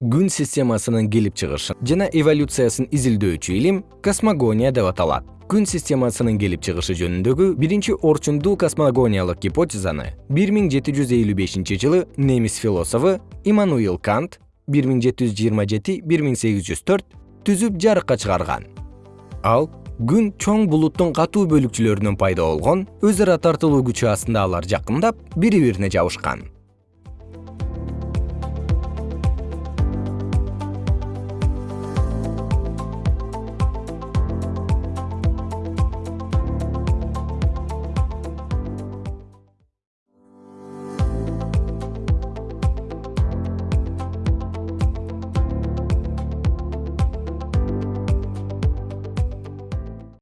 күн системасынын келип чыгышын жана эволюциясын изилдөөчү илим космогония деп аталат. Күн системасынын келип чыгышы жөнүндөгү биринчи орчундуу космогониялык гипотезаны бир миң жети жүз элүү бешинчи жылы немис философу иммануил кант бир миң жети жүз жыйырма жети бир миң сегиз жүз төрт түзүп жарыкка чыгарган. Ал күн чоң булуттун катуу бөлүкчөлөрүнөн пайда болгон өз ара тартылуу күчү астында алар жакындап бири бирине жабышкан.